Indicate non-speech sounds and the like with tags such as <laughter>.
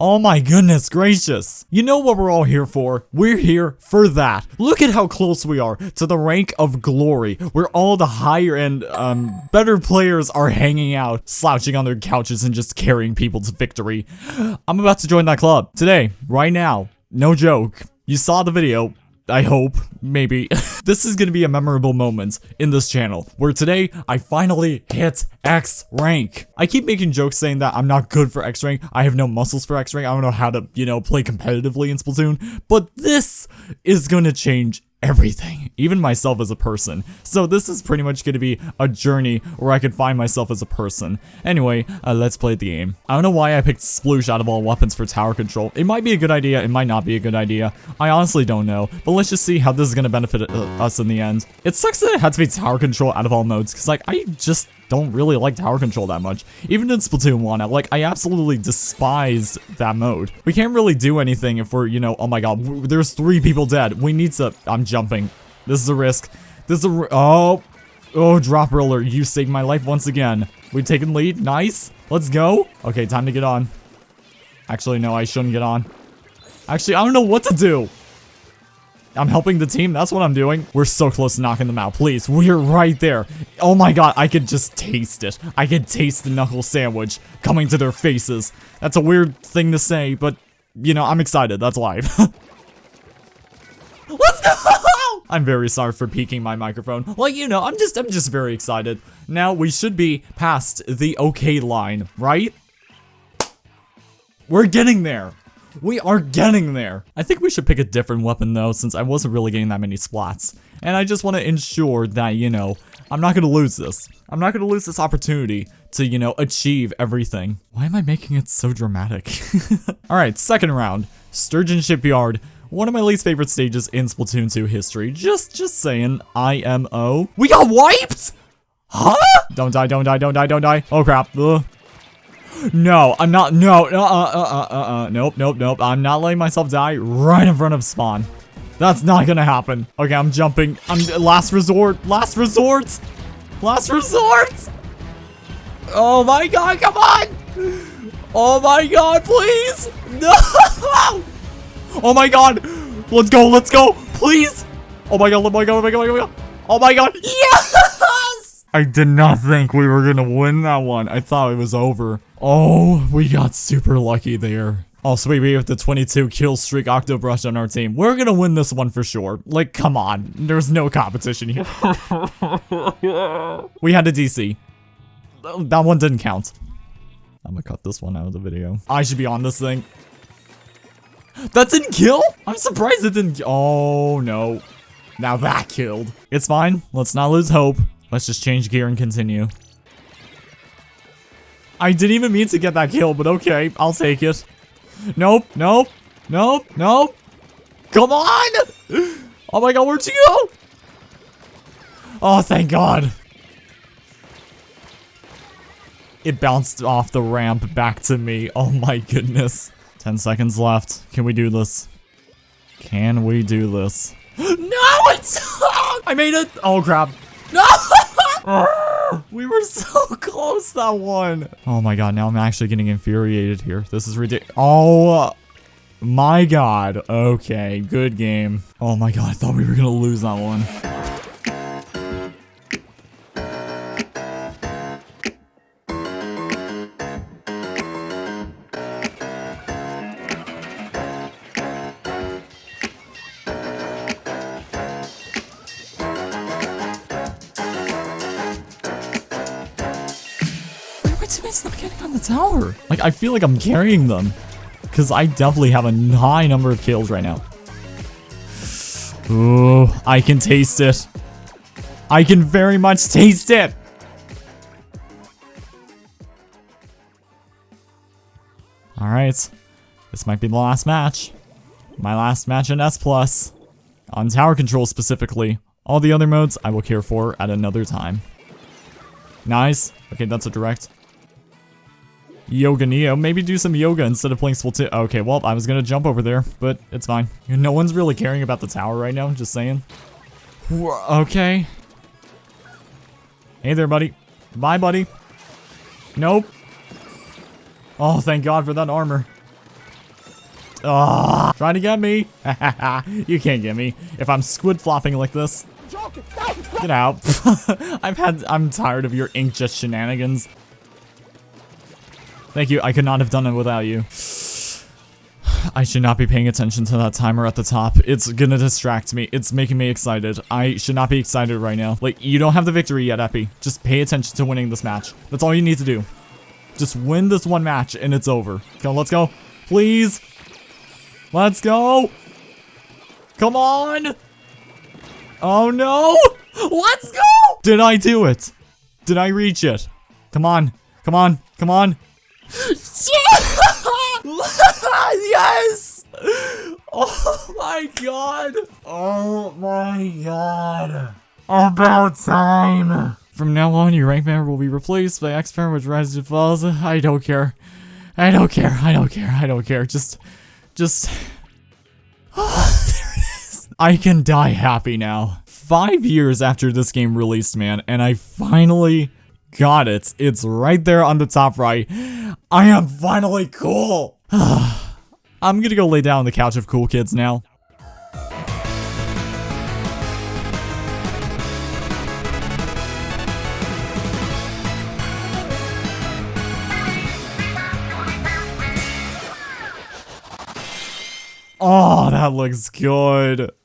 Oh my goodness gracious. You know what we're all here for? We're here for that. Look at how close we are to the rank of glory, where all the higher end, um, better players are hanging out, slouching on their couches and just carrying people to victory. I'm about to join that club. Today, right now. No joke. You saw the video. I hope, maybe. <laughs> this is gonna be a memorable moment in this channel, where today I finally hit X rank. I keep making jokes saying that I'm not good for X rank, I have no muscles for X rank, I don't know how to, you know, play competitively in Splatoon, but this is gonna change everything, even myself as a person. So this is pretty much going to be a journey where I can find myself as a person. Anyway, uh, let's play the game. I don't know why I picked Sploosh out of all weapons for tower control. It might be a good idea, it might not be a good idea. I honestly don't know, but let's just see how this is going to benefit uh, us in the end. It sucks that it had to be tower control out of all modes, because like, I just don't really like tower control that much. Even in Splatoon 1, I, like, I absolutely despised that mode. We can't really do anything if we're, you know, oh my god, there's three people dead. We need to, I'm jumping. This is a risk. This is a, oh, oh, drop roller, you saved my life once again. We've taken lead, nice. Let's go. Okay, time to get on. Actually, no, I shouldn't get on. Actually, I don't know what to do. I'm helping the team. That's what I'm doing. We're so close to knocking them out. Please, we're right there. Oh my god, I could just taste it. I could taste the knuckle sandwich coming to their faces. That's a weird thing to say, but, you know, I'm excited. That's life. <laughs> Let's go! I'm very sorry for peeking my microphone. Like, you know, I'm just, I'm just very excited. Now, we should be past the okay line, right? We're getting there. We are getting there. I think we should pick a different weapon though, since I wasn't really getting that many splats. And I just want to ensure that, you know, I'm not going to lose this. I'm not going to lose this opportunity to, you know, achieve everything. Why am I making it so dramatic? <laughs> Alright, second round. Sturgeon Shipyard. One of my least favorite stages in Splatoon 2 history. Just, just saying. IMO. We got wiped? Huh? Don't die, don't die, don't die, don't die. Oh crap. Ugh. No, I'm not. No, uh, uh, uh, uh, uh, nope, nope, nope. I'm not letting myself die right in front of spawn. That's not gonna happen. Okay, I'm jumping. I'm last resort. Last resort. Last resort. Oh my god, come on. Oh my god, please. No. <laughs> Oh my god. Let's go, let's go. Please. Oh my god, oh my god, oh my god, oh my god. Oh my god. Yes! <laughs> I did not think we were gonna win that one. I thought it was over. Oh, we got super lucky there. Also, sweet, we have the 22 kill streak Octobrush on our team. We're gonna win this one for sure. Like, come on. There's no competition here. <laughs> we had a DC. That one didn't count. I'm gonna cut this one out of the video. I should be on this thing. That didn't kill? I'm surprised it didn't- Oh, no. Now that killed. It's fine. Let's not lose hope. Let's just change gear and continue. I didn't even mean to get that kill, but okay, I'll take it. Nope, nope, nope, nope. Come on! Oh my god, where'd you go? Oh, thank god. It bounced off the ramp back to me. Oh my goodness. 10 seconds left. Can we do this? Can we do this? <gasps> no, it's... <laughs> I made it! Oh crap. No! <laughs> <laughs> We were so <laughs> close that one. Oh my god, now I'm actually getting infuriated here. This is ridiculous. Oh my god. Okay, good game. Oh my god, I thought we were gonna lose that one. On the tower? Like, I feel like I'm carrying them. Because I definitely have a high number of kills right now. Ooh, I can taste it. I can very much taste it. Alright. This might be the last match. My last match in S+. Plus. On tower control specifically. All the other modes I will care for at another time. Nice. Okay, that's a direct. Yoga Neo. Maybe do some yoga instead of playing Splatoon. Okay, well, I was gonna jump over there, but it's fine. No one's really caring about the tower right now, just saying. Okay. Hey there, buddy. Bye, buddy. Nope. Oh, thank God for that armor. Ah, trying to get me. <laughs> you can't get me if I'm squid flopping like this. Get out. <laughs> I've had, I'm tired of your inkjet shenanigans. Thank you. I could not have done it without you. I should not be paying attention to that timer at the top. It's gonna distract me. It's making me excited. I should not be excited right now. Like, you don't have the victory yet, Epi. Just pay attention to winning this match. That's all you need to do. Just win this one match and it's over. Come, let's go. Please. Let's go. Come on. Oh no. Let's go. Did I do it? Did I reach it? Come on. Come on. Come on. <laughs> yes! Oh my god! Oh my god! About time! From now on, your rank member will be replaced by X Power which rises and falls. I don't care. I don't care. I don't care. I don't care. Just, just. Oh, <sighs> there it is. I can die happy now. Five years after this game released, man, and I finally got it. It's right there on the top right. I am finally cool. <sighs> I'm gonna go lay down on the couch of cool kids now. Oh, that looks good.